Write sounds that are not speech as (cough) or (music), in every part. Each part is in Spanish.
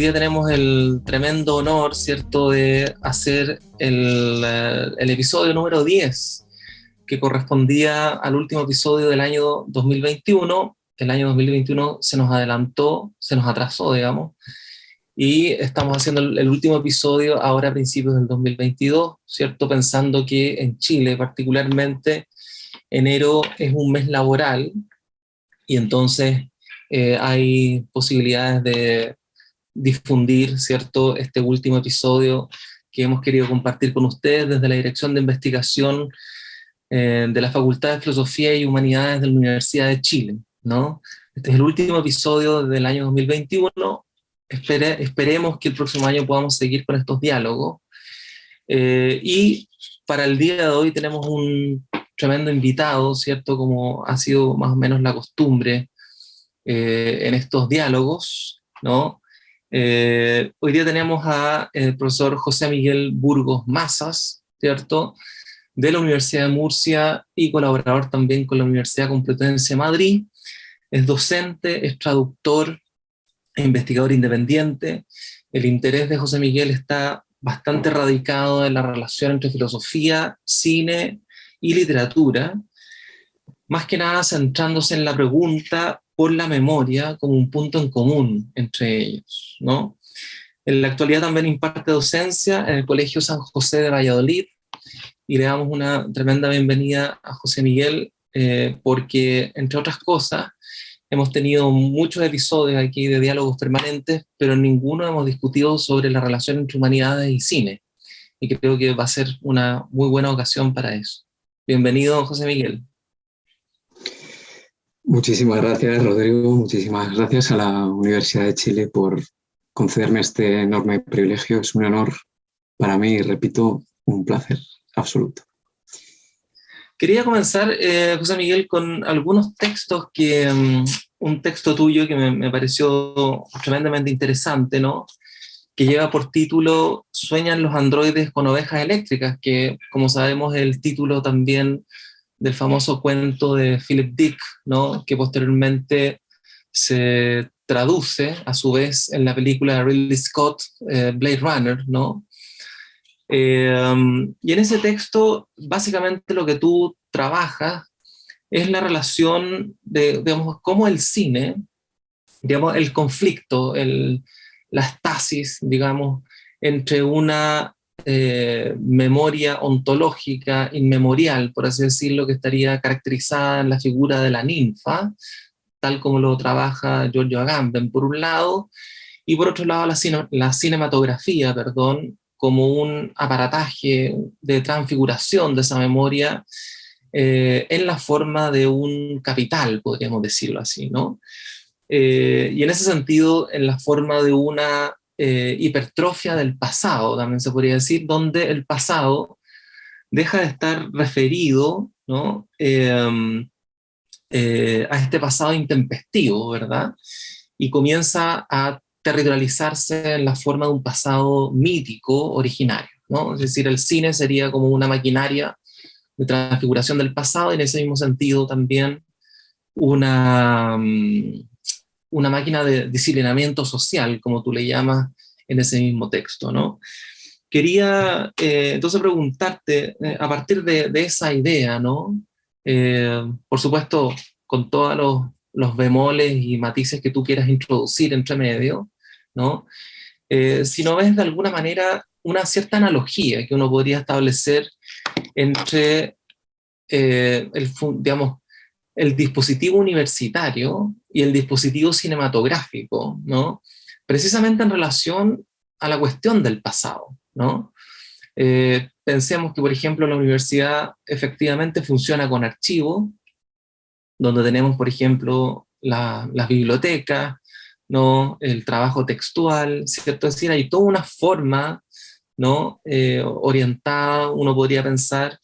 hoy día tenemos el tremendo honor, ¿cierto?, de hacer el, eh, el, episodio número 10, que correspondía al último episodio del año 2021. El año 2021 se nos adelantó, se nos atrasó, digamos, y estamos haciendo el, último episodio ahora a principios del 2022, ¿cierto?, pensando que en Chile particularmente enero es un mes laboral, y entonces eh, hay posibilidades de difundir, ¿cierto?, este último episodio que hemos querido compartir con ustedes desde la Dirección de Investigación eh, de la Facultad de Filosofía y Humanidades de la Universidad de Chile, ¿no? Este es el último episodio del año 2021, esperemos que el próximo año podamos seguir con estos diálogos, eh, y para el día de hoy tenemos un tremendo invitado, ¿cierto?, como ha sido más o menos la costumbre eh, en estos diálogos, ¿no?, eh, hoy día tenemos al eh, profesor José Miguel Burgos Mazas, ¿cierto? De la Universidad de Murcia y colaborador también con la Universidad Complutense de Madrid. Es docente, es traductor investigador independiente. El interés de José Miguel está bastante radicado en la relación entre filosofía, cine y literatura, más que nada centrándose en la pregunta por la memoria como un punto en común entre ellos. ¿no? En la actualidad también imparte docencia en el Colegio San José de Valladolid, y le damos una tremenda bienvenida a José Miguel, eh, porque, entre otras cosas, hemos tenido muchos episodios aquí de diálogos permanentes, pero ninguno hemos discutido sobre la relación entre humanidades y cine, y creo que va a ser una muy buena ocasión para eso. Bienvenido, José Miguel. Muchísimas gracias, Rodrigo. Muchísimas gracias a la Universidad de Chile por concederme este enorme privilegio. Es un honor para mí repito, un placer absoluto. Quería comenzar, eh, José Miguel, con algunos textos que... Mm, un texto tuyo que me, me, pareció tremendamente interesante, ¿no? Que lleva por título Sueñan los androides con ovejas eléctricas, que como sabemos el título también del famoso cuento de Philip Dick, ¿no? que posteriormente se traduce a su vez en la película de Ridley Scott, eh, Blade Runner, ¿no? Eh, y en ese texto, básicamente lo que tú trabajas es la relación de, digamos, cómo el cine, digamos, el conflicto, el, la estasis, digamos, entre una eh, memoria ontológica inmemorial, por así decirlo, que estaría caracterizada en la figura de la ninfa, tal como lo trabaja Giorgio Agamben, por un lado, y por otro lado la, cinematografía, perdón, como un aparataje de transfiguración de esa memoria eh, en la forma de un capital, podríamos decirlo así, ¿no? Eh, y en ese sentido, en la forma de una eh, hipertrofia del pasado, también se podría decir, donde el pasado deja de estar referido ¿no? Em, eh, a este pasado intempestivo, ¿verdad? Y comienza a territorializarse en la forma de un pasado mítico originario, ¿no? Es decir, el cine sería como una maquinaria de transfiguración del pasado, y en ese mismo sentido también una, mm, una máquina de disciplinamiento social, como tú le llamas en ese mismo texto, ¿no? Quería eh, entonces preguntarte, eh, a partir de, esa idea, ¿no? Eh, por supuesto, con todos los, los, bemoles y matices que tú quieras introducir entre medio, ¿no? si no ves de alguna manera una cierta analogía que uno podría establecer entre el, digamos, el dispositivo universitario y el dispositivo cinematográfico, ¿no? Precisamente en relación a la cuestión del pasado, ¿no? Eh, pensemos que, por ejemplo, la universidad efectivamente funciona con archivos, donde tenemos, por ejemplo, las bibliotecas, ¿no? el trabajo textual, ¿cierto? Es decir, hay toda una forma ¿no? Eh, orientada, uno podría pensar,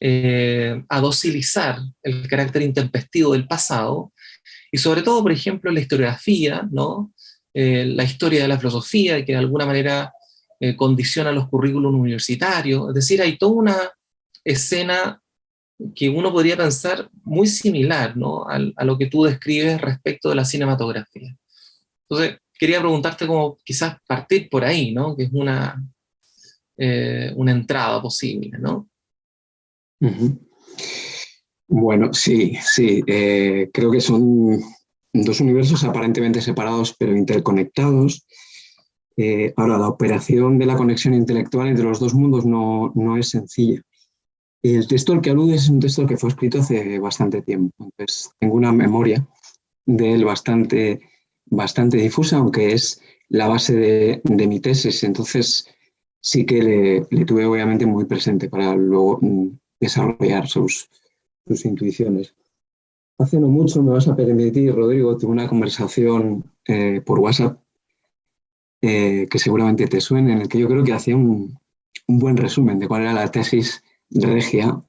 eh, a docilizar el carácter intempestivo del pasado, y sobre todo, por ejemplo, la historiografía, ¿no? Eh, la historia de la filosofía, que de alguna manera eh, condiciona los currículos universitarios, es decir, hay toda una escena que uno podría pensar muy similar ¿no? a, lo que tú describes respecto de la cinematografía. Entonces, quería preguntarte como quizás partir por ahí, ¿no? Que es una, eh, una entrada posible, ¿no? Bueno, sí, sí. Eh, creo que son dos universos aparentemente separados pero interconectados. Eh, ahora, la operación de la conexión intelectual entre los dos mundos no, no es sencilla. El texto al que aludes es un texto que fue escrito hace bastante tiempo, entonces tengo una memoria de él bastante, bastante difusa, aunque es la base de, de mi tesis, entonces sí que le, le, tuve obviamente muy presente para luego mm, desarrollar sus, intuiciones. Hace no mucho, me vas a permitir, Rodrigo, tuve una conversación eh, por WhatsApp eh, que seguramente te suene, en el que yo creo que hacía un, un, buen resumen de cuál era la tesis regia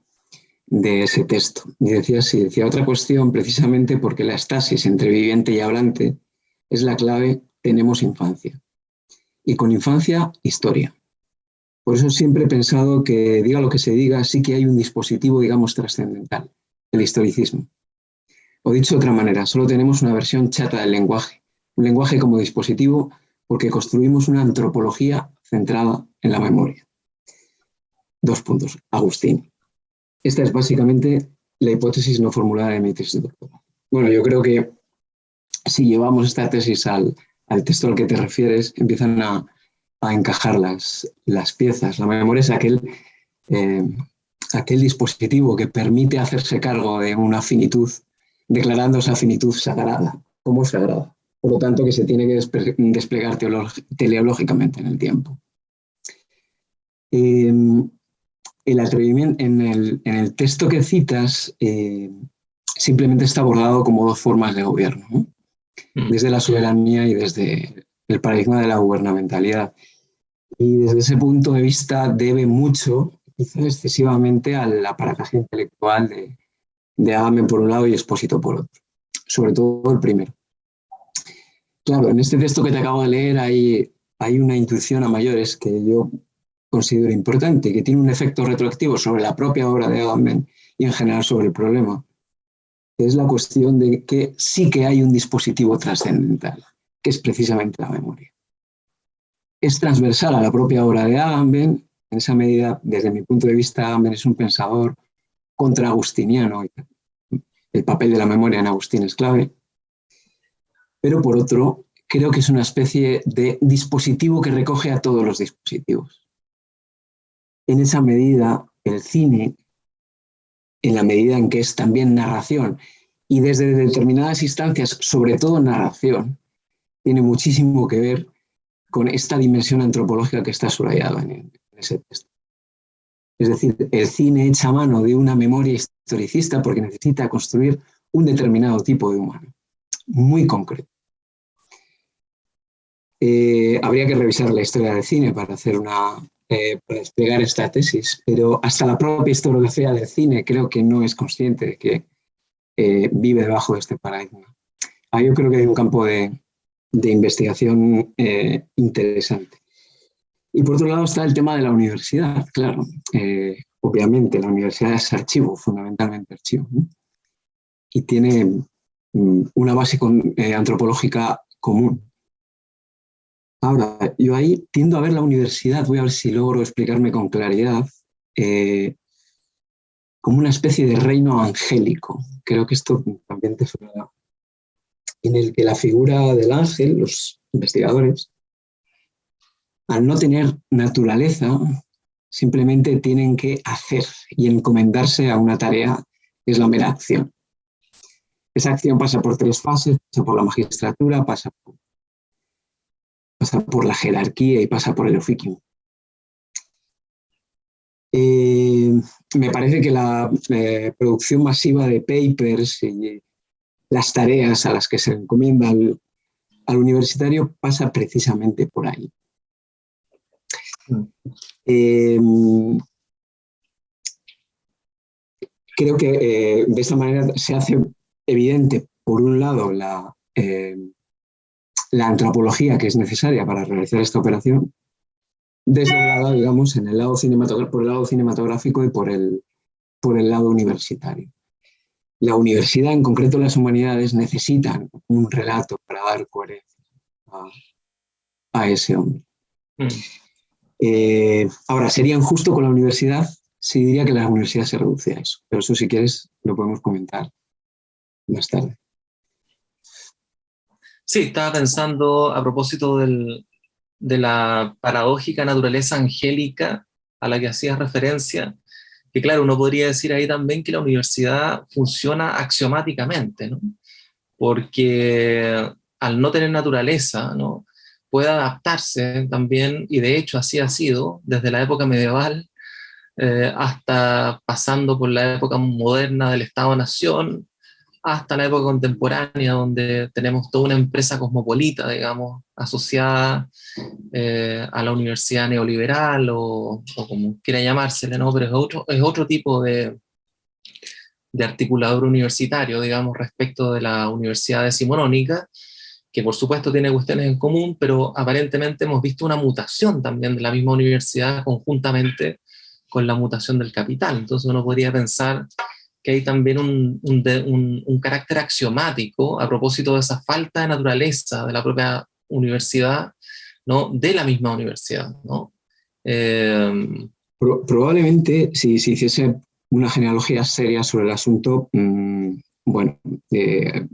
de ese texto. Y decía así, decía otra cuestión precisamente porque la estasis entre viviente y hablante es la clave, tenemos infancia. Y con infancia, historia. Por eso siempre he pensado que, diga lo que se diga, sí que hay un dispositivo, digamos, trascendental, el historicismo. O dicho de otra manera, solo tenemos una versión chata del lenguaje, un lenguaje como dispositivo porque construimos una antropología centrada en la memoria. Dos puntos. Agustín. Esta es básicamente la hipótesis no formulada de mi tesis de doctorado. Bueno, yo creo que si llevamos esta tesis al, al texto al que te refieres, empiezan a, a encajar las, las, piezas. La memoria es aquel, eh, aquel dispositivo que permite hacerse cargo de una finitud, declarando esa finitud sagrada, como sagrada. Por lo tanto, que se tiene que desplegar teleológicamente en el tiempo. Eh, el atrevimiento, en el, en el, texto que citas, eh, simplemente está abordado como dos formas de gobierno, ¿no? Mm. desde la soberanía y desde el paradigma de la gubernamentalidad. Y desde ese punto de vista debe mucho, quizás excesivamente, al aparataje intelectual de, de Agamben por un lado y Expósito por otro, sobre todo el primero. Claro, en este texto que te acabo de leer hay, hay una intuición a mayores que yo considero importante, que tiene un efecto retroactivo sobre la propia obra de Agamben y en general sobre el problema, que es la cuestión de que sí que hay un dispositivo trascendental es precisamente la memoria. Es transversal a la propia obra de Agamben, en esa medida, desde mi punto de vista, Agamben es un pensador contra-agustiniano, el papel de la memoria en Agustín es clave, pero por otro, creo que es una especie de dispositivo que recoge a todos los dispositivos. En esa medida, el cine, en la medida en que es también narración, y desde determinadas instancias, sobre todo narración, tiene muchísimo que ver con esta dimensión antropológica que está subrayada en, ese texto. Es decir, el cine echa mano de una memoria historicista porque necesita construir un determinado tipo de humano, muy concreto. Eh, habría que revisar la historia del cine para, hacer una, eh, para desplegar esta tesis, pero hasta la propia historiografía del cine creo que no es consciente de que eh, vive debajo de este paradigma. Ahí yo creo que hay un campo de, de investigación eh, interesante. Y por otro lado está el tema de la universidad, claro. Eh, obviamente la universidad es archivo, fundamentalmente archivo. Y tiene mm, una base eh, antropológica común. Ahora, yo ahí tiendo a ver la universidad, voy a ver si logro explicarme con claridad, como una especie de reino angélico. Creo que esto también te suena en el que la figura del ángel, los investigadores, al no tener naturaleza, simplemente tienen que hacer y encomendarse a una tarea es la mera acción. Esa acción pasa por tres fases, pasa por la magistratura, pasa por, la jerarquía y pasa por el oficio. Eh, me parece que la eh, producción masiva de papers y las tareas a las que se encomienda al, universitario pasa precisamente por ahí. Em, creo que eh, de esta manera se hace evidente, por un lado, la, em, la antropología que es necesaria para realizar esta operación, desdoblada, digamos, en el lado por el lado cinematográfico y por el lado universitario la universidad, en concreto las humanidades, necesitan un relato para dar coherencia. a, ese hombre. Mm. Eh, ahora, sería injusto con la universidad si diría que la universidad se reduce a eso, pero eso si quieres lo podemos comentar más tarde. Sí, estaba pensando a propósito del, de la paradójica naturaleza angélica a la que hacías referencia, que claro, uno podría decir ahí también que la universidad funciona axiomáticamente, ¿no? porque al no tener naturaleza, ¿no? puede adaptarse también, y de hecho así ha sido, desde la época medieval eh, hasta pasando por la época moderna del Estado-Nación, hasta la época contemporánea, donde tenemos toda una empresa cosmopolita, digamos, asociada eh, a la universidad neoliberal o, como quiera llamársele, ¿no? Pero es otro, es otro tipo de, de articulador universitario, digamos, respecto de la universidad decimonónica, que por supuesto tiene cuestiones en común, pero aparentemente hemos visto una mutación también de la misma universidad conjuntamente con la mutación del capital. Entonces uno podría pensar que hay también un, un, carácter axiomático a propósito de esa falta de naturaleza de la propia universidad, ¿no? de la misma universidad. ¿no? Eh, probablemente, si se hiciese una genealogía seria sobre el asunto, mm, bueno, eh,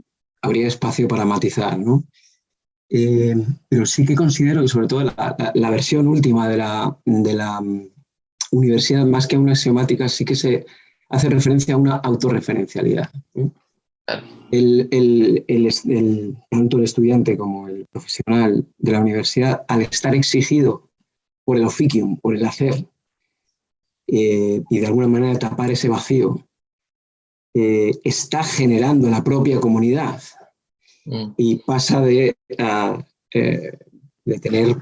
habría espacio para matizar, ¿no? Eh, pero sí que considero que sobre todo la, versión última de la, de la mm, universidad, más que una axiomática, sí que se hace referencia a una autorreferencialidad. El, tanto el estudiante como el profesional de la universidad, al estar exigido por el oficium, por el hacer, eh, y de alguna manera tapar ese vacío, eh, está generando la propia comunidad mm. y pasa de, eh, de tener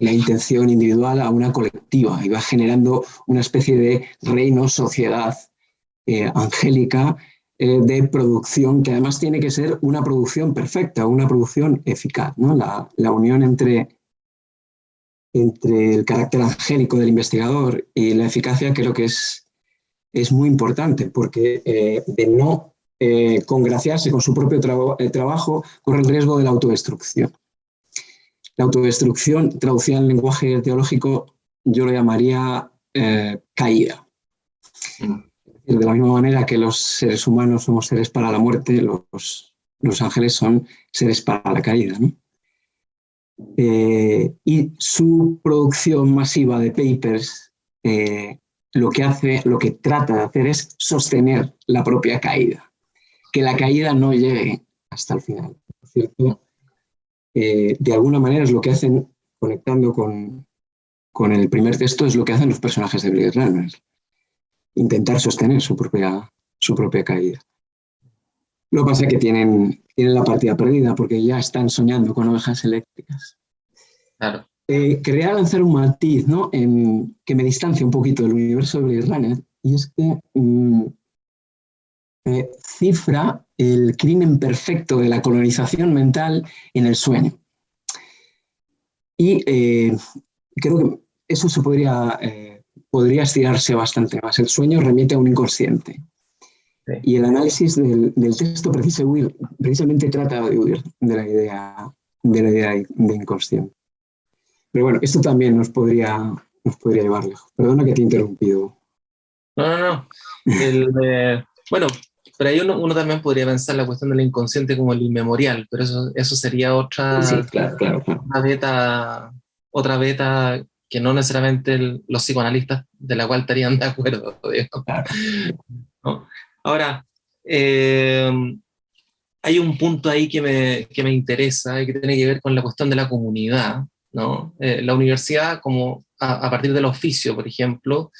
la intención individual a una colectiva y va generando una especie de reino, sociedad eh, angélica eh, de producción que además tiene que ser una producción perfecta, una producción eficaz. ¿no? La, unión entre, entre el carácter angélico del investigador y la eficacia creo que es, es muy importante porque eh, de no congraciarse con su propio trabajo corre el riesgo de la autodestrucción. La autodestrucción, traducida en lenguaje teológico, yo lo llamaría eh, caída. Mm. De la misma manera que los seres humanos somos seres para la muerte, los, los ángeles son seres para la caída. Eh, y su producción masiva de papers eh, lo que hace, lo que trata de hacer es sostener la propia caída, que la caída no llegue hasta el final. Por cierto, eh, de alguna manera es lo que hacen, conectando con, el primer texto, es lo que hacen los personajes de Blade Runner. Intentar sostener su propia, su propia caída. Lo que pasa es que tienen, tienen la partida perdida porque ya están soñando con ovejas eléctricas. Claro. Eh, quería lanzar un matiz ¿no? en, que me distancia un poquito del universo de Blade Runner y es que mm, eh, cifra el crimen perfecto de la colonización mental en el sueño. Y eh, creo que eso se podría, eh, podría estirarse bastante más. El sueño remite a un inconsciente. Y el análisis del, texto precisamente trata de huir de la idea de, la idea de inconsciente. Pero bueno, esto también nos podría, nos podría llevar lejos. Perdona que te he interrumpido. No, no, no. bueno, pero ahí uno, también podría pensar la cuestión del inconsciente como el inmemorial, pero eso, eso sería otra, beta, otra beta que no necesariamente los psicoanalistas de la cual estarían de acuerdo. (laughs) Ahora, eh, hay un punto ahí que me, que me, interesa y que tiene que ver con la cuestión de la comunidad. ¿no? Eh, la universidad, como a, partir del oficio, por ejemplo,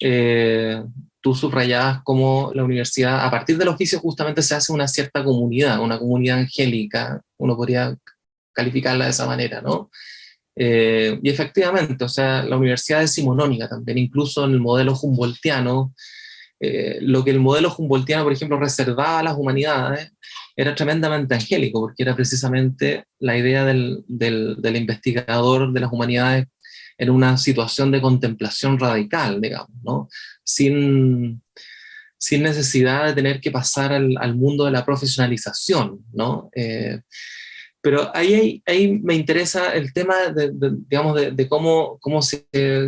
eh, tú subrayabas cómo la universidad, a partir del oficio justamente se hace una cierta comunidad, una comunidad angélica, uno podría calificarla de esa manera, ¿no? Eh, y efectivamente, o sea, la universidad es simonónica también, incluso en el modelo humboldtiano, eh, lo que el modelo humboldtiano, por ejemplo, reservaba a las humanidades, era tremendamente angélico, porque era precisamente la idea del, del, del investigador de las humanidades en una situación de contemplación radical, digamos, ¿no? sin, sin necesidad de tener que pasar al, mundo de la profesionalización, ¿no? Eh, Pero ahí, ahí me interesa el tema de, digamos, de, cómo, cómo se,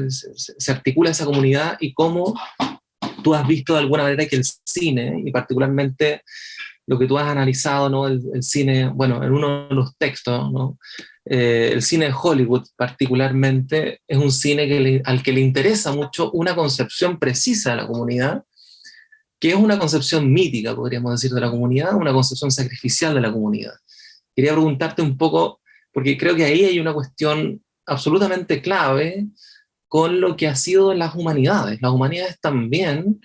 se, articula esa comunidad y cómo tú has visto de alguna manera que el cine, y particularmente lo que tú has analizado, ¿no? el, cine, bueno, en uno de los textos, ¿no? Eh, el cine de Hollywood particularmente es un cine que al que le interesa mucho una concepción precisa de la comunidad, que es una concepción mítica, podríamos decir, de la comunidad, una concepción sacrificial de la comunidad. Quería preguntarte un poco, porque creo que ahí hay una cuestión absolutamente clave con lo que ha sido las humanidades. Las humanidades también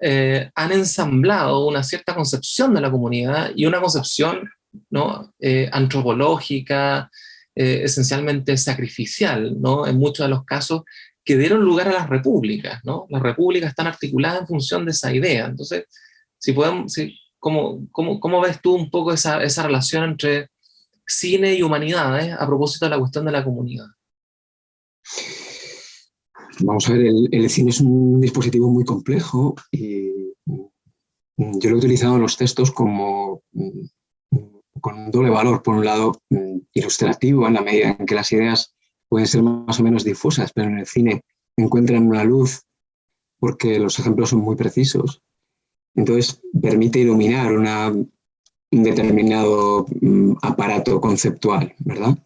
eh, han ensamblado una cierta concepción de la comunidad y una concepción ¿no? Eh, antropológica, eh, esencialmente sacrificial, ¿no? en muchos de los casos, que dieron lugar a las repúblicas. ¿no? Las repúblicas están articuladas en función de esa idea. Entonces, si podemos, si, ¿cómo, cómo, cómo, ves tú un poco esa, esa relación entre cine y humanidades a propósito de la cuestión de la comunidad? Vamos a ver, el, cine es un dispositivo muy complejo y yo lo he utilizado en los textos como mm, con doble valor. Por un lado, mm, ilustrativo, en la medida en que las ideas pueden ser más o menos difusas, pero en el cine encuentran una luz porque los ejemplos son muy precisos. Entonces, permite iluminar un determinado aparato conceptual, ¿verdad?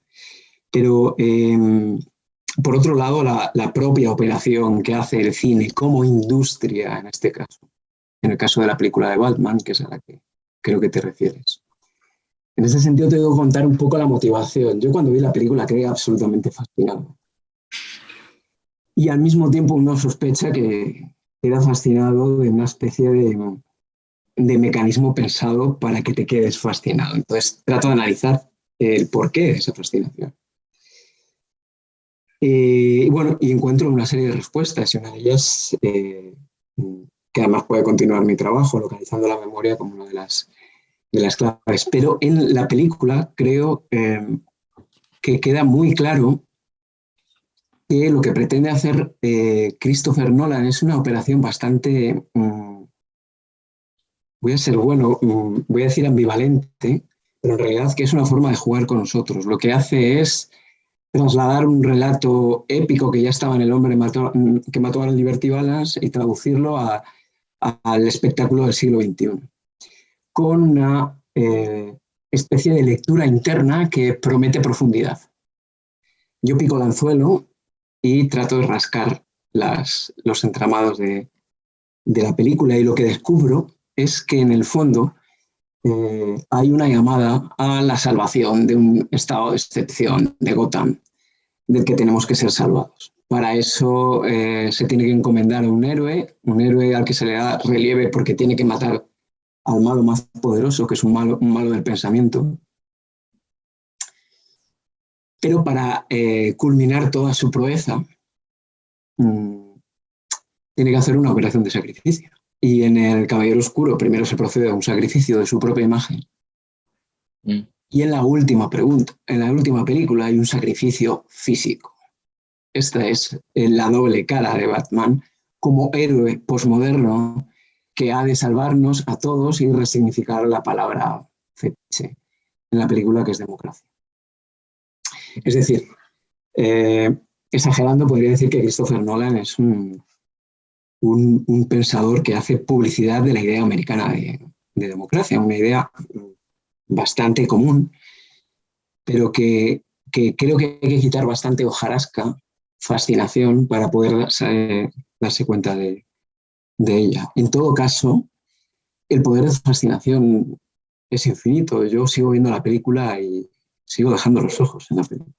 Pero em, por otro lado, la, propia operación que hace el cine como industria, en este caso, en el caso de la película de Batman, que es a la que creo que te refieres. En ese sentido, te debo contar un poco la motivación. Yo cuando vi la película quedé absolutamente fascinado. Y al mismo tiempo uno sospecha que queda fascinado de una especie de, de mecanismo pensado para que te quedes fascinado. Entonces trato de analizar el porqué de esa fascinación. Eh, y bueno, y encuentro una serie de respuestas y una de ellas, eh, que además puede continuar mi trabajo, localizando la memoria como una de las, de las claves. Pero en la película creo eh, que queda muy claro que lo que pretende hacer Christopher Nolan es una operación bastante, mm, voy a ser bueno, mm, voy a decir ambivalente, pero en realidad que es una forma de jugar con nosotros. Lo que hace es trasladar un relato épico que ya estaba en El hombre que mató a Liberty Balance y traducirlo al espectáculo del siglo XXI, con una eh, especie de lectura interna que promete profundidad. Yo pico el anzuelo y trato de rascar los entramados de, la película y lo que descubro es que en el fondo eh, hay una llamada a la salvación de un estado de excepción de Gotham del que tenemos que ser salvados. Para eso eh, se tiene que encomendar a un héroe, un héroe al que se le da relieve porque tiene que matar al malo más poderoso, que es un malo, un malo del pensamiento. Pero para eh, culminar toda su proeza, mm, tiene que hacer una operación de sacrificio. Y en el Caballero Oscuro primero se procede a un sacrificio de su propia imagen. Mm. Y en la última pregunta, en la última película hay un sacrificio físico. Esta es la doble cara de Batman como héroe posmoderno que ha de salvarnos a todos y resignificar la palabra fetiche en la película que es democracia. Es decir, eh, exagerando podría decir que Christopher Nolan es un, pensador que hace publicidad de la idea americana de democracia, una idea bastante común, pero que, creo que hay que quitar bastante hojarasca, fascinación, para poder darse, cuenta de, ella. En todo caso, el poder de fascinación es infinito. Yo sigo viendo la película y sigo dejando los ojos en la película.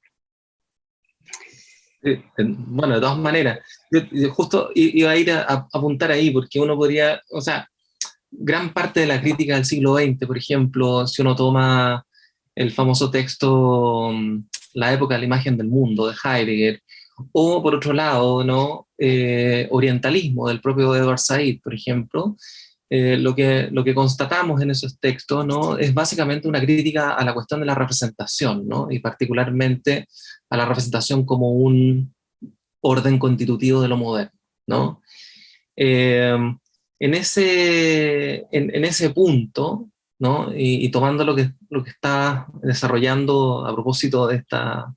bueno, de todas maneras, yo, justo iba a ir a, apuntar ahí, porque uno podría, o sea, gran parte de la crítica del siglo XX, por ejemplo, si uno toma el famoso texto mm, La época de la imagen del mundo de Heidegger, o por otro lado, ¿no? Eh, orientalismo del propio Edward Said, por ejemplo, eh, lo, que, lo que constatamos en esos textos ¿no? es básicamente una crítica a la cuestión de la representación, ¿no? y particularmente a la representación como un orden constitutivo de lo moderno. ¿no? Eh, en ese, en, ese punto, ¿no? Y, tomando lo que, lo que está desarrollando a propósito de esta,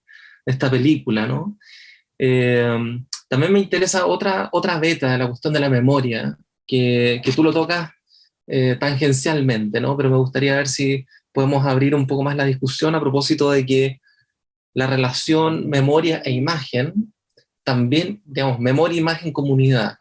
esta película, ¿no? Eh, también me interesa otra, otra beta la cuestión de la memoria, que, que tú lo tocas eh, tangencialmente, ¿no? Pero me gustaría ver si podemos abrir un poco más la discusión a propósito de que la relación memoria e imagen, también, digamos, memoria, imagen, comunidad,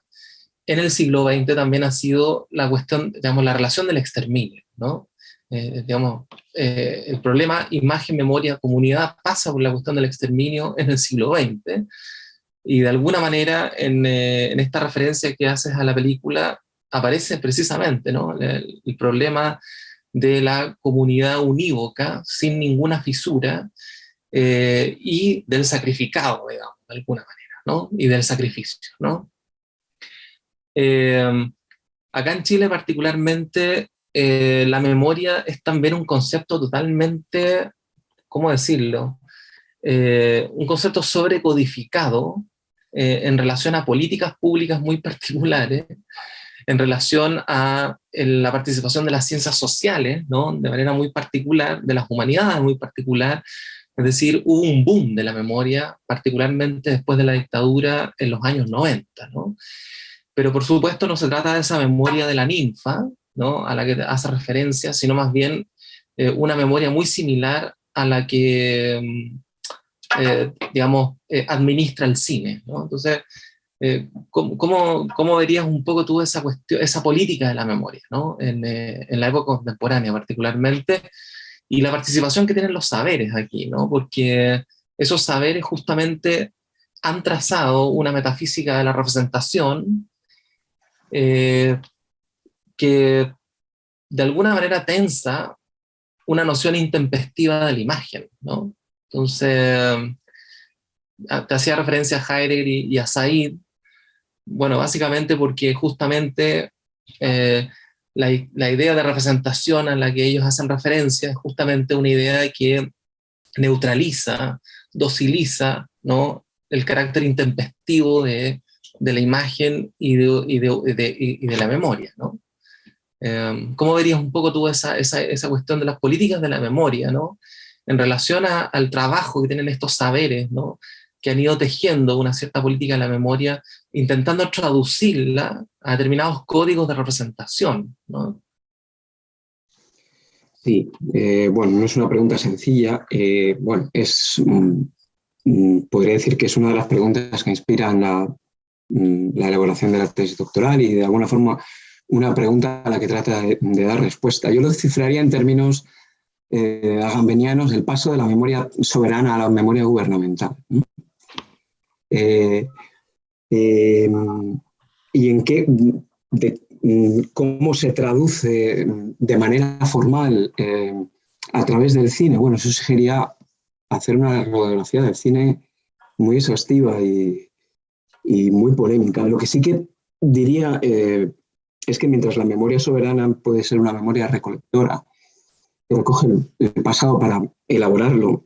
en el siglo XX también ha sido la cuestión, digamos, la relación del exterminio, ¿no? Eh, digamos, eh, el problema imagen, memoria, comunidad pasa por la cuestión del exterminio en el siglo XX, y de alguna manera en, eh, en esta referencia que haces a la película aparece precisamente ¿no? el, el problema de la comunidad unívoca, sin ninguna fisura, eh, y del sacrificado, digamos, de alguna manera, ¿no? Y del sacrificio, ¿no? Eh, acá en Chile particularmente, eh, la memoria es también un concepto totalmente, ¿cómo decirlo? un concepto sobrecodificado en relación a políticas públicas muy (laughs) particulares, en relación a la participación de las ciencias sociales, ¿no? de manera muy particular, de las humanidades muy particular, es decir, hubo un boom de la memoria, particularmente después de la dictadura en los años 90, ¿no? Pero por supuesto no se trata de esa memoria de la ninfa, ¿no? A la que hace referencia, sino más bien eh, una memoria muy similar a la que, mm, eh, digamos, eh, administra el cine, ¿no? Entonces, eh, ¿cómo, cómo, verías un poco tú esa, cuestión, esa política de la memoria ¿no? en, eh, en, la época contemporánea particularmente? Y la participación que tienen los saberes aquí, ¿no? porque esos saberes justamente han trazado una metafísica de la representación eh, que de alguna manera tensa una noción intempestiva de la imagen. ¿no? Entonces, te hacía referencia a Heidegger y, a Said, bueno, básicamente porque justamente eh, la, idea de representación a la que ellos hacen referencia es justamente una idea que neutraliza, dociliza ¿no? el carácter intempestivo de, la imagen y de, la memoria. ¿no? Em, ¿Cómo verías un poco tú esa, cuestión de las políticas de la memoria ¿no? en relación al trabajo que tienen estos saberes ¿no? que han ido tejiendo una cierta política de la memoria, intentando traducirla a determinados códigos de representación. ¿no? Sí, eh, bueno, no es una pregunta sencilla. Eh, bueno, es, mm, mm, podría decir que es una de las preguntas que inspiran la, mm, la, elaboración de la tesis doctoral y de alguna forma una pregunta a la que trata de, dar respuesta. Yo lo cifraría en términos eh, agambenianos, el paso de la memoria soberana a la memoria gubernamental. Eh, em, y en qué, cómo se traduce de manera formal em, a través del cine. Bueno, eso sería hacer una radiografía del cine muy exhaustiva y, muy polémica. Lo que sí que diría eh, es que mientras la memoria soberana puede ser una memoria recolectora, que recoge el pasado para elaborarlo,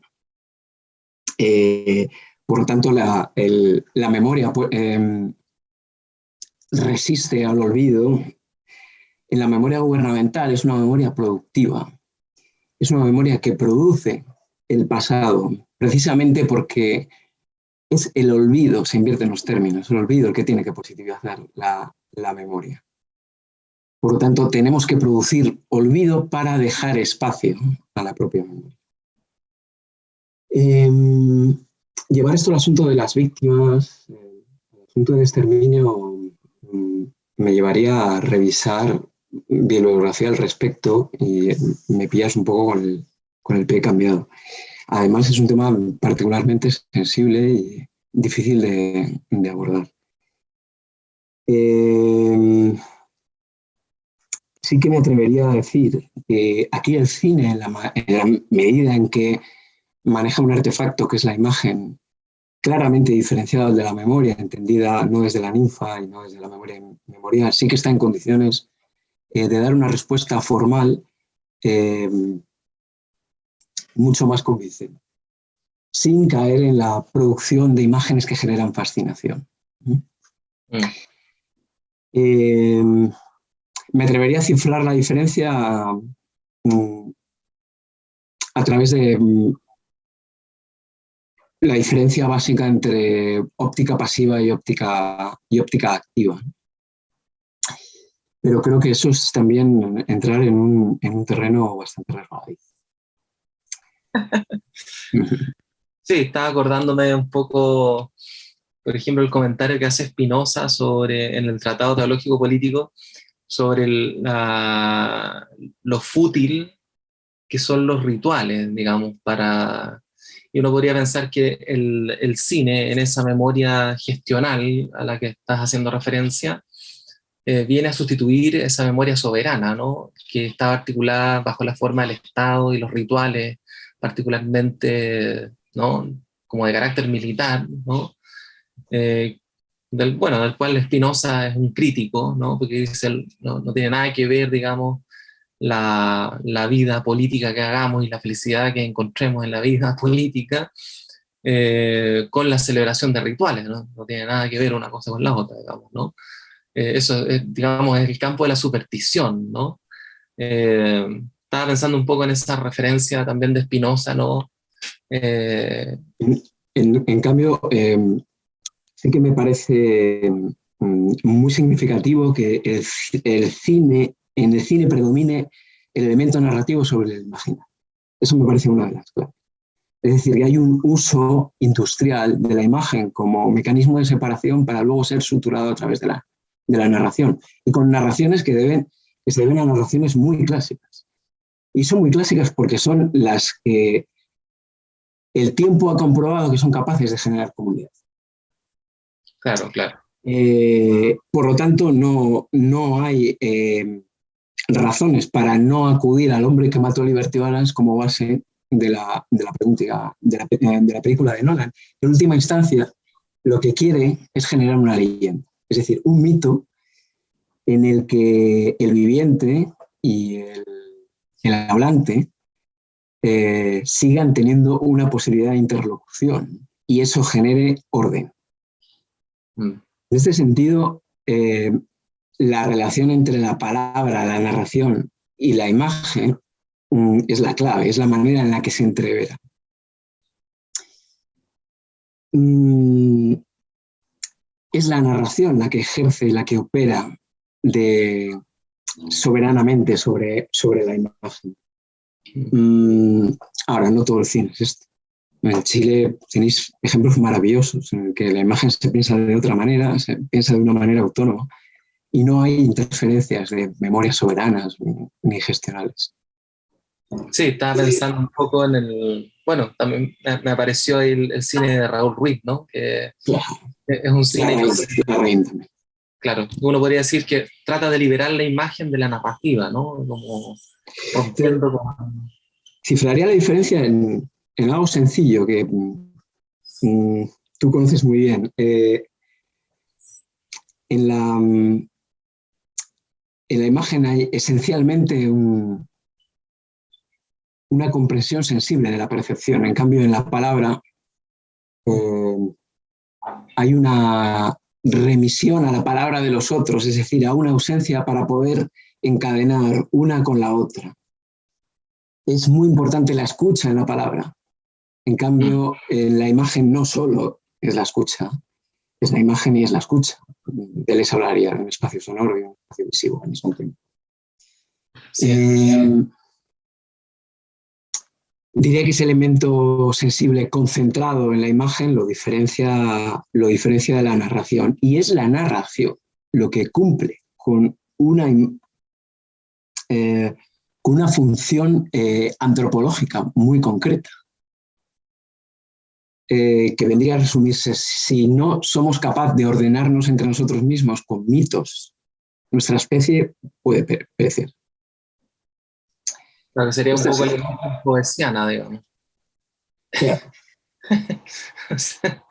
eh, por lo tanto, la, memoria pues, em, resiste al olvido. En la memoria gubernamental es una memoria productiva. Es una memoria que produce el pasado, precisamente porque es el olvido, se invierte en los términos, el olvido el que tiene que positivizar la, memoria. Por lo tanto, tenemos que producir olvido para dejar espacio a la propia memoria. Em, llevar esto al asunto de las víctimas, el asunto del exterminio, mm, me llevaría a revisar bibliografía al respecto y me pillas un poco con el, pie cambiado. Además es un tema particularmente sensible y difícil de, abordar. Em, sí que me atrevería a decir que aquí el cine, en la medida en que maneja un artefacto que es la imagen claramente diferenciado de la memoria, entendida no desde la ninfa y no desde la memoria memorial, sí que está en condiciones eh, de dar una respuesta formal eh, mucho más convincente, sin caer en la producción de imágenes que generan fascinación. ¿Mm? Eh, me atrevería a cifrar la diferencia mm, a través de mm, la diferencia básica entre óptica pasiva y óptica, y óptica activa. Pero creo que eso es también entrar en un, en un terreno bastante resbaladizo. (laughs) Sí, estaba acordándome un poco, por ejemplo, el comentario que hace Spinoza sobre, en el Tratado Teológico Político sobre lo fútil que son los rituales, digamos, para... Y uno podría pensar que el, el cine, en esa memoria gestional a la que estás haciendo referencia, eh, viene a sustituir esa memoria soberana, ¿no? que estaba articulada bajo la forma del Estado y los rituales, particularmente ¿no? como de carácter militar, ¿no? Eh, del, bueno, del cual Spinoza es un crítico, ¿no? porque dice, no, no tiene nada que ver, digamos, la, la, vida política que hagamos y la felicidad que encontremos en la vida (laughs) política eh, con la celebración de rituales, ¿no? no tiene nada que ver una cosa con la otra, digamos, ¿no? Eh, eso, es, digamos, es el campo de la superstición, ¿no? estaba pensando un poco en esa referencia también de Spinoza, ¿no? Eh, en, cambio, eh, sí que me parece mm, muy significativo que el, cine, en el cine predomine el elemento narrativo sobre el imaginario. Eso me parece una de las claves. Es decir, que hay un uso industrial de la imagen como mecanismo de separación para luego ser suturado a través de la, de la narración. Y con narraciones que, deben, que se deben a narraciones muy clásicas. Y son muy clásicas porque son las que el tiempo ha comprobado que son capaces de generar comunidad. Claro, claro. Eh, por lo tanto, no, no hay eh, razones para no acudir al hombre que mató a Liberty Balance como base de la, de la, pregunta, de la, de la película de Nolan. En última instancia, lo que quiere es generar una leyenda, es decir, un mito en el que el viviente y el, el hablante eh, sigan teniendo una posibilidad de interlocución y eso genere orden. Mm. En este sentido, eh, la relación entre la palabra, la narración y la imagen mm, es la clave, es la manera en la que se entrevera. Mm, es la narración la que ejerce, la que opera de, soberanamente sobre, sobre la imagen. Ahora, no todo el cine es esto. En Chile tenéis ejemplos maravillosos en el que la imagen se piensa de otra manera, se piensa de una manera autónoma y no hay interferencias de memorias soberanas ni, gestionales. Sí, estaba pensando un poco en el... Bueno, también me, apareció el, cine de Raúl Ruiz, ¿no? Que es un cine Claro, uno podría decir que trata de liberar la imagen de la narrativa, ¿no? Como Cifraría la diferencia en, algo sencillo que mm, tú conoces muy bien. Eh, en, la, en la imagen hay esencialmente una comprensión sensible de la percepción. En cambio, en la palabra eh, hay una remisión a la palabra de los otros, es decir, a una ausencia para poder encadenar una con la otra. Es muy importante la escucha en la palabra. En cambio, en la imagen no solo es la escucha, es la imagen y es la escucha. De les hablaría en un espacio sonoro y un espacio visivo al mismo tiempo. Eh, diría que ese elemento sensible concentrado en la imagen lo diferencia, lo diferencia de la narración. Y es la narración lo que cumple con una eh, con una función eh, antropológica muy concreta, eh, que vendría a resumirse, si no somos capaces de ordenarnos entre nosotros mismos con mitos, nuestra especie puede perecer. Claro, sería un poco la poesiana, digamos. (laughs)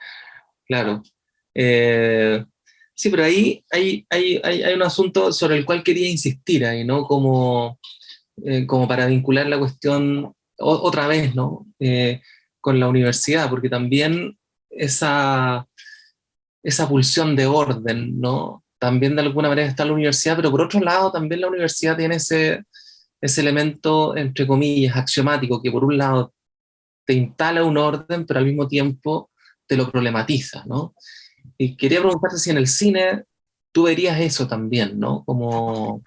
claro. Sí, pero ahí hay, hay, hay, un asunto sobre el cual quería insistir ahí, ¿no? Como, eh, como para vincular la cuestión otra vez, ¿no? Eh, con la universidad, porque también esa, esa pulsión de orden, ¿no? También de alguna manera está la universidad, pero por otro lado también la universidad tiene ese, ese elemento, entre comillas, axiomático, que por un lado te instala un orden, pero al mismo tiempo te lo problematiza, ¿no? Y quería preguntarte si en el cine tú verías eso también, ¿no? Como...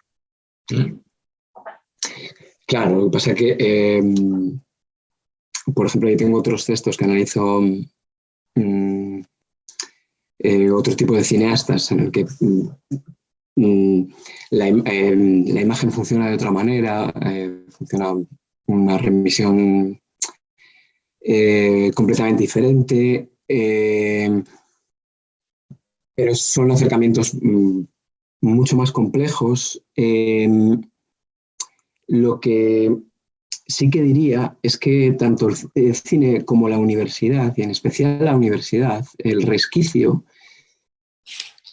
¿Mm? Claro, lo que pasa es que, em, por ejemplo, yo tengo otros textos que analizo mm, eh, otro tipo de cineastas en el que mm, la, em, la, imagen funciona de otra manera, eh, funciona una remisión eh, completamente diferente, em, pero son acercamientos mucho más complejos lo que sí que diría es que tanto el cine como la universidad, y en especial la universidad, el resquicio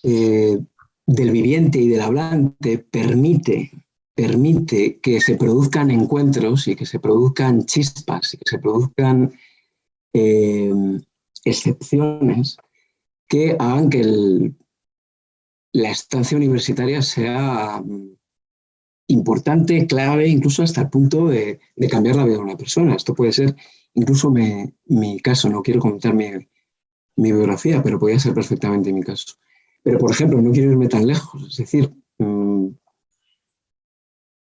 eh, del viviente y del hablante permite, permite que se produzcan encuentros y que se produzcan chispas y que se produzcan eh, excepciones que hagan que la estancia universitaria sea importante, clave, incluso hasta el punto de, cambiar la vida de una persona. Esto puede ser incluso mi caso, no quiero comentar mi, biografía, pero podría ser perfectamente mi caso. Pero, por ejemplo, no quiero irme tan lejos, es decir, mm,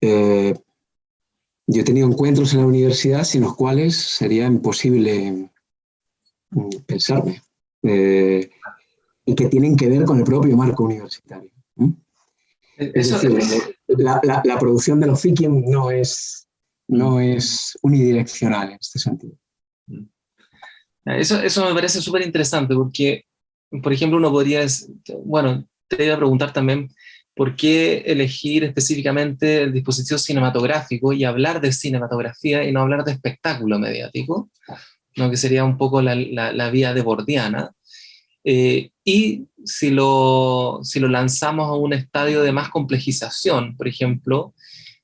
eh, yo he tenido encuentros en la universidad sin los cuales sería imposible mm, pensarme, eh, y que tienen que ver con el propio marco universitario. Es decir, la, producción de los Fikium no es, no es unidireccional en este sentido. Mm. Eso, eso me parece súper interesante porque, por ejemplo, uno podría, bueno, te iba a preguntar también por qué elegir específicamente el dispositivo cinematográfico y hablar de cinematografía y no hablar de espectáculo mediático, ¿no? que sería un poco la, la, la vía de Bordiana. Eh, y si lo, si lo lanzamos a un estadio de más complejización, por ejemplo,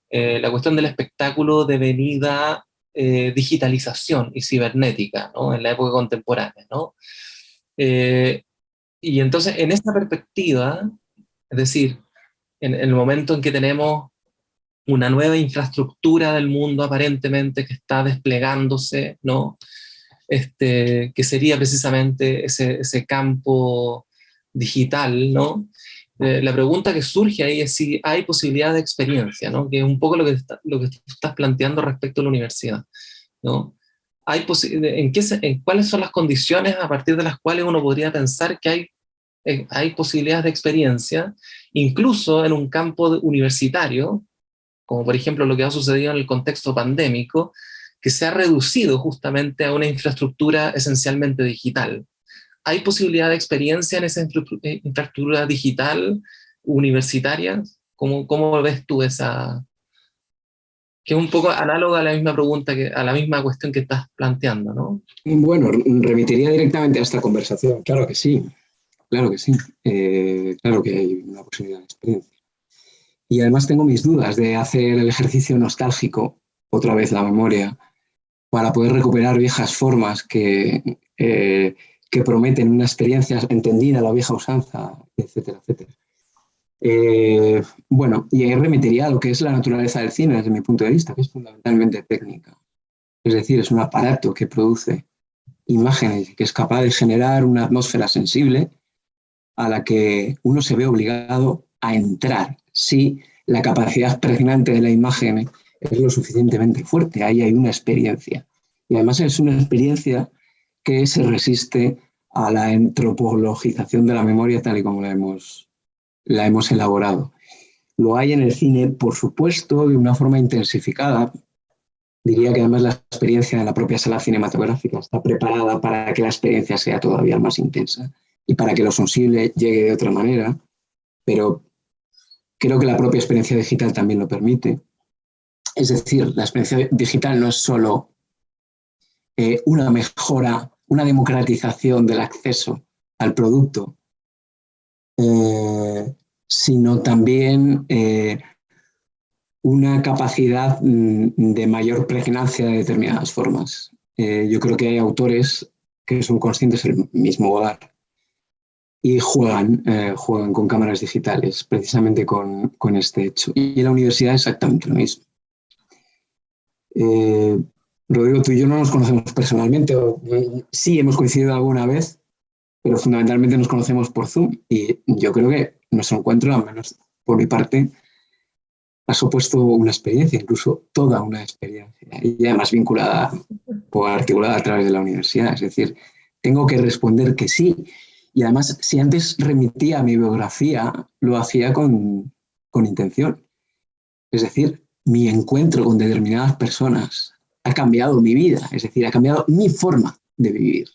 eh, la cuestión del espectáculo de venida eh, digitalización y cibernética ¿no? en la época contemporánea. ¿no? y entonces, en esta perspectiva, es decir, en, en, el momento en que tenemos una nueva infraestructura del mundo aparentemente que está desplegándose, ¿no? Este, que sería precisamente ese, ese campo digital, ¿no? Eh, la pregunta que surge ahí es si hay posibilidad de experiencia, ¿no? que es un poco lo que, lo que estás planteando respecto a la universidad. ¿no? Hay en, qué en ¿Cuáles son las condiciones a partir de las cuales uno podría pensar que hay, eh, hay posibilidades de experiencia, incluso en un campo universitario, como por ejemplo lo que ha sucedido en el contexto pandémico, que se ha reducido justamente a una infraestructura esencialmente digital. ¿Hay posibilidad de experiencia en esa eh, infraestructura digital universitaria? ¿Cómo, cómo ves tú esa...? Que es un poco análoga a la misma pregunta, que, a la misma cuestión que estás planteando, ¿no? Bueno, remitiría directamente a esta conversación. Claro que sí, claro que sí. Eh, claro que hay una posibilidad de experiencia. Y además tengo mis dudas de hacer el ejercicio nostálgico, otra vez la memoria, para poder recuperar viejas formas que, eh, que prometen una experiencia entendida, la vieja usanza, etcétera, etcétera. Eh, bueno, y ahí remitiría a lo que es la naturaleza del cine desde mi punto de vista, que es fundamentalmente técnica. Es decir, es un aparato que produce imágenes, que es capaz de generar una atmósfera sensible a la que uno se ve obligado a entrar si la capacidad pregnante de la imagen es lo suficientemente fuerte, ahí hay una experiencia. Y además es una experiencia que se resiste a la antropologización de la memoria tal y como la hemos, la hemos elaborado. Lo hay en el cine, por supuesto, de una forma intensificada. Diría que además la experiencia de la propia sala cinematográfica está preparada para que la experiencia sea todavía más intensa y para que lo sensible llegue de otra manera, pero creo que la propia experiencia digital también lo permite. Es decir, la experiencia digital no es solo eh, una mejora, una democratización del acceso al producto, eh, sino también eh, una capacidad mm, de mayor pregnancia de determinadas formas. yo creo que hay autores que son conscientes del mismo hogar y juegan, juegan con cámaras digitales, precisamente con, con, este hecho. Y en la universidad exactamente lo mismo. Eh, Rodrigo, tú y yo no nos conocemos personalmente, sí hemos coincidido alguna vez, pero fundamentalmente nos conocemos por Zoom y yo creo que nuestro encuentro, al menos por mi parte, ha supuesto una experiencia, incluso toda una experiencia, y además vinculada o articulada a través de la universidad. Es decir, tengo que responder que sí. Y además, si antes remitía mi biografía, lo hacía con, con intención. Es decir, mi encuentro con determinadas personas ha cambiado mi vida, es decir, ha cambiado mi forma de vivir.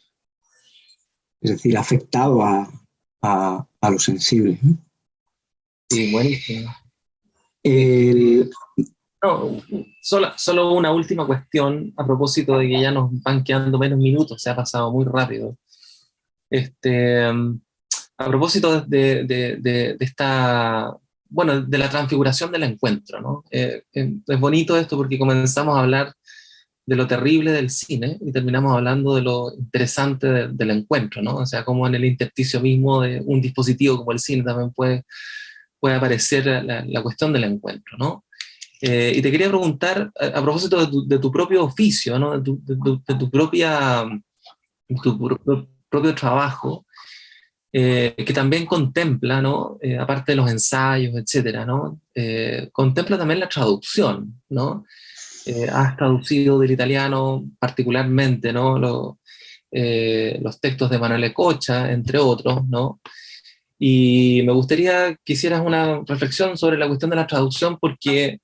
Es decir, ha afectado a, a, lo sensible. Sí, buenísimo. No, solo, solo, una última cuestión a propósito de que ya nos van quedando menos minutos, se ha pasado muy rápido. Este, a propósito de, de, de, esta, bueno, de la transfiguración del encuentro, ¿no? Eh, eh, es bonito esto porque comenzamos a hablar de lo terrible del cine y terminamos hablando de lo interesante del encuentro, ¿no? O sea, como en el intersticio mismo de un dispositivo como el cine también puede, puede aparecer la, cuestión del encuentro, ¿no? Eh, y te quería preguntar, a, propósito de tu, propio oficio, ¿no? De tu, propia, tu propio trabajo, eh, que también contempla, ¿no? Eh, aparte de los ensayos, etcétera, ¿no? contempla también la traducción, ¿no? Eh, has traducido del italiano particularmente, ¿no? Eh, los textos de Manuel Ecocha, entre otros, ¿no? Y me gustaría que hicieras una reflexión sobre la cuestión de la traducción, porque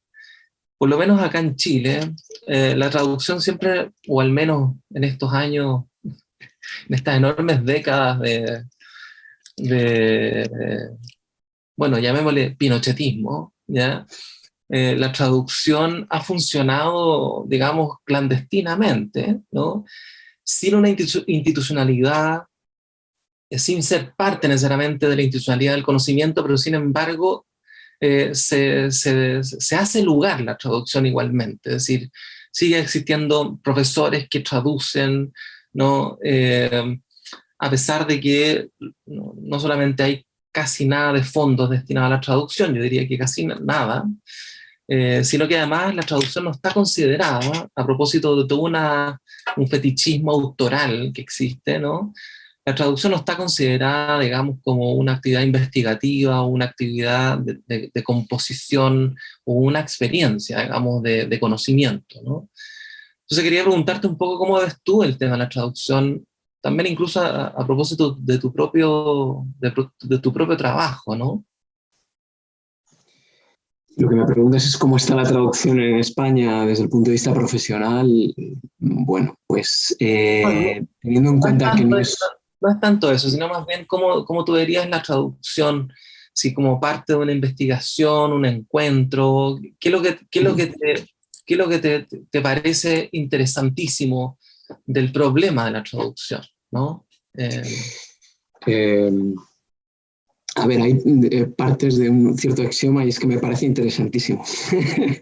por lo menos acá en Chile, eh, la traducción siempre, o al menos en estos años, en estas enormes décadas de, de bueno, llamémosle pinochetismo, ¿ya? Eh, la traducción ha funcionado, digamos, clandestinamente, ¿no? sin una institucionalidad, eh, sin ser parte necesariamente de la institucionalidad del conocimiento, pero sin embargo eh, se, se, se, hace lugar la traducción igualmente, es decir, sigue existiendo profesores que traducen, ¿no? A pesar de que no, solamente hay casi nada de fondos destinados a la traducción, yo diría que casi nada, eh, sino que además la traducción no está considerada, a propósito de todo un fetichismo autoral que existe, ¿no? La traducción no está considerada, digamos, como una actividad investigativa una actividad de, composición o una experiencia, digamos, de, conocimiento, ¿no? Entonces quería preguntarte un poco cómo ves tú el tema de la traducción, también incluso a, a propósito de tu propio, de, tu propio trabajo, ¿no? Lo que me preguntas es cómo está la traducción en España desde el punto de vista profesional. Bueno, pues eh, teniendo en cuenta que no es... No es tanto eso, sino más bien cómo, cómo tú verías la traducción, si como parte de una investigación, un encuentro, ¿qué es lo que, qué es lo que, te, qué es lo que te, te, parece interesantísimo del problema de la traducción? ¿no? Eh, eh, a ver, hay eh, partes de un cierto axioma y es que me parece interesantísimo.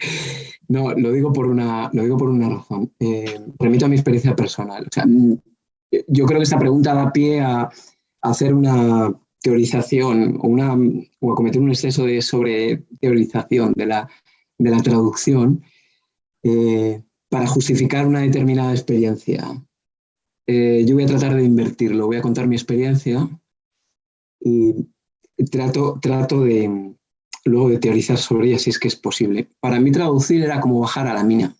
(laughs) no, lo digo por una, digo por una razón. Eh, remito a mi experiencia personal. Mm, yo creo que esta pregunta da pie a, hacer una teorización o, una, o a cometer un exceso de sobre teorización de la, de la traducción eh, para justificar una determinada experiencia. yo voy a tratar de invertirlo, voy a contar mi experiencia y trato, trato de luego de teorizar sobre ella si es que es posible. Para mí traducir era como bajar a la mina.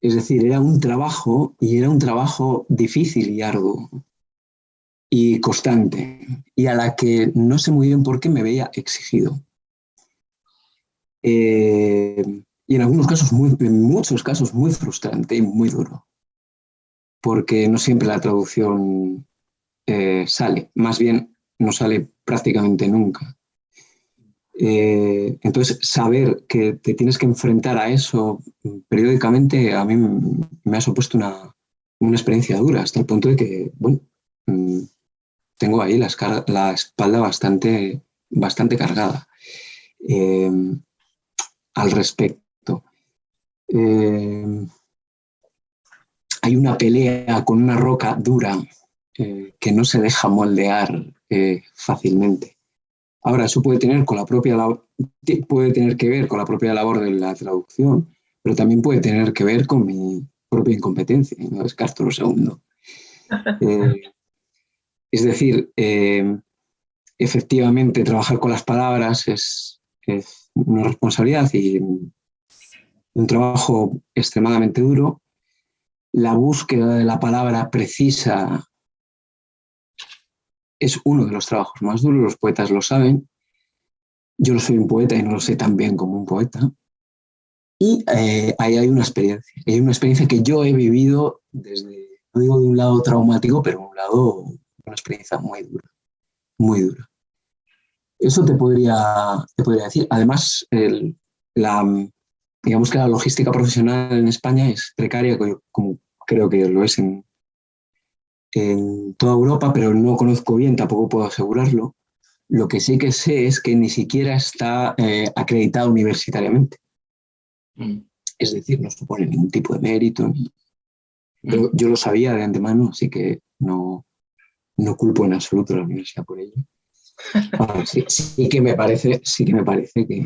Es decir, era un trabajo y era un trabajo difícil y arduo y constante y a la que no sé muy bien por qué me veía exigido. Eh, y en algunos casos, muy, en muchos casos, muy frustrante y muy duro. Porque no siempre la traducción eh, sale. Más bien no sale prácticamente nunca. Eh, entonces, saber que te tienes que enfrentar a eso periódicamente a mí me ha supuesto una, experiencia dura, hasta el punto de que, bueno, mm, tengo ahí la, la espalda bastante, bastante cargada em, al respecto. Em, hay una pelea con una roca dura eh, que no se deja moldear eh, fácilmente. Ahora, eso puede tener, con la propia puede tener que ver con la propia labor de la traducción, pero también puede tener que ver con mi propia incompetencia, no descarto lo segundo. (laughs) Eh, es decir, eh, efectivamente trabajar con las palabras es, una responsabilidad y un trabajo extremadamente duro. La búsqueda de la palabra precisa es uno de los trabajos más duros, los poetas lo saben. Yo no soy un poeta y no lo sé tan bien como un poeta. Y eh, ahí hay una experiencia, hay una experiencia que yo he vivido desde, no digo de un lado traumático, pero de un lado, una experiencia muy dura, muy dura. Eso te podría, te podría decir. Además, la, digamos que la logística profesional en España es precaria, como creo que lo es en, en toda Europa, pero no conozco bien, tampoco puedo asegurarlo. Lo que sí que sé es que ni siquiera está eh, acreditado universitariamente. Mm. Es decir, no supone ningún tipo de mérito. Mm. yo lo sabía de antemano, así que no, no culpo en absoluto a la universidad por ello. (laughs) sí, que me parece, sí que, me parece que,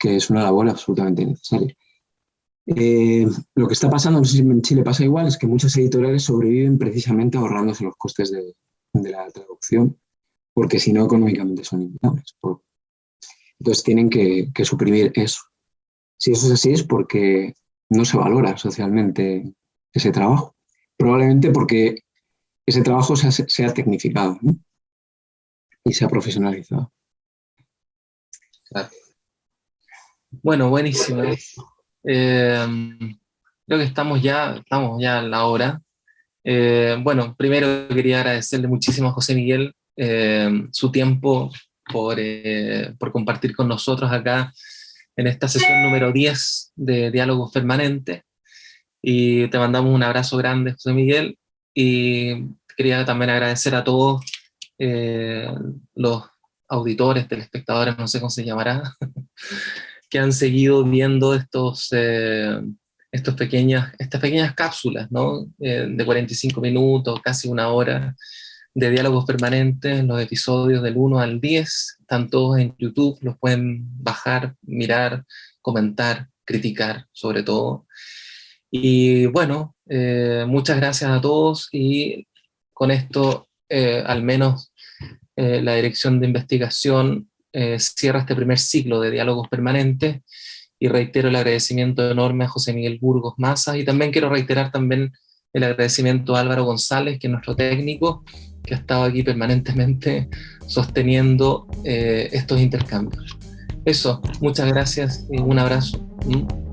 que es una labor absolutamente necesaria. Eh, lo que está pasando, no sé si en Chile pasa igual, es que muchas editoriales sobreviven precisamente ahorrándose los costes de, la traducción, porque si no, económicamente son inviables. Entonces tienen que, suprimir eso. Si eso es así es porque no se valora socialmente ese trabajo. Probablemente porque ese trabajo se ha, tecnificado y se ha profesionalizado. Bueno, buenísimo. Em, creo que estamos ya, estamos ya a la hora. Eh, bueno, primero quería agradecerle muchísimo a José Miguel em, su tiempo por, eh, por, compartir con nosotros acá en esta sesión número 10 de Diálogos Permanentes. Y te mandamos un abrazo grande, José Miguel. Y quería también agradecer a todos eh, los auditores, telespectadores, no sé cómo se llamará, (laughs) que han seguido viendo estos, eh, estos pequeñas, estas pequeñas cápsulas ¿no? Eh, de 45 minutos, casi una hora, de diálogos permanentes, los episodios del 1 al 10, están todos en YouTube, los pueden bajar, mirar, comentar, criticar sobre todo. Y bueno, eh, muchas gracias a todos y con esto al menos la dirección de investigación eh, cierra este primer ciclo de diálogos permanentes y reitero el agradecimiento enorme a José Miguel Burgos Maza y también quiero reiterar también el agradecimiento a Álvaro González, que es nuestro técnico, que ha estado aquí permanentemente sosteniendo eh, estos intercambios. Eso, muchas gracias y un abrazo. ¿Mm?